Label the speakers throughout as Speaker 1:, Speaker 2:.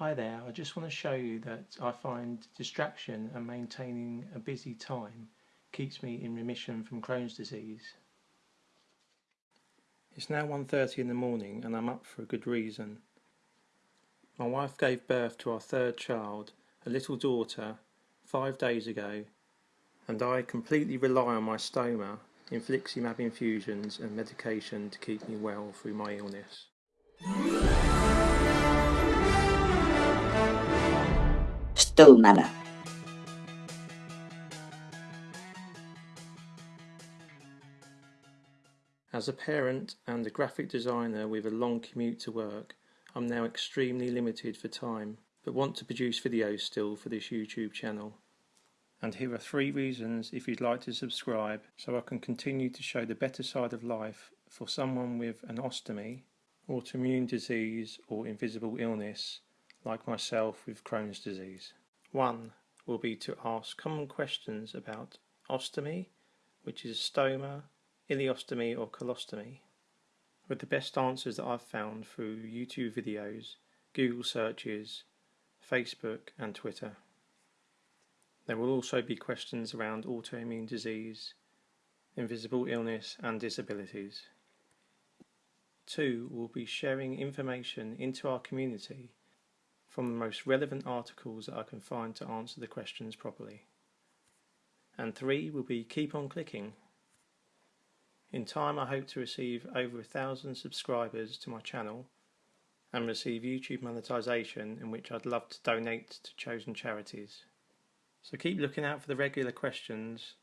Speaker 1: Hi there, I just want to show you that I find distraction and maintaining a busy time keeps me in remission from Crohn's disease. It's now 1.30 in the morning and I'm up for a good reason. My wife gave birth to our third child, a little daughter, five days ago and I completely rely on my stoma, infliximab infusions and medication to keep me well through my illness.
Speaker 2: Stolmama.
Speaker 1: As a parent and a graphic designer with a long commute to work, I'm now extremely limited for time, but want to produce videos still for this YouTube channel. And here are three reasons if you'd like to subscribe so I can continue to show the better side of life for someone with an ostomy, autoimmune disease or invisible illness like myself with Crohn's disease. One will be to ask common questions about ostomy, which is stoma, ileostomy or colostomy, with the best answers that I've found through YouTube videos, Google searches, Facebook and Twitter. There will also be questions around autoimmune disease, invisible illness and disabilities. Two will be sharing information into our community from the most relevant articles that I can find to answer the questions properly. And three will be keep on clicking. In time I hope to receive over a thousand subscribers to my channel and receive YouTube monetization in which I'd love to donate to chosen charities. So keep looking out for the regular questions,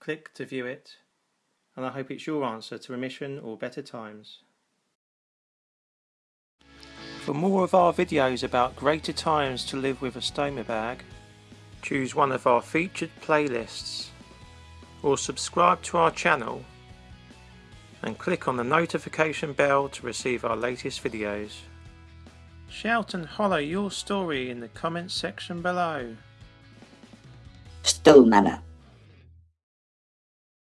Speaker 1: click to view it, and I hope it's your answer to remission or better times. For more of our videos about greater times to live with a stoma bag, choose one of our featured playlists or subscribe to our channel and click on the notification bell to receive our latest videos. Shout and holler your story in the comments section below.
Speaker 2: Stolmama.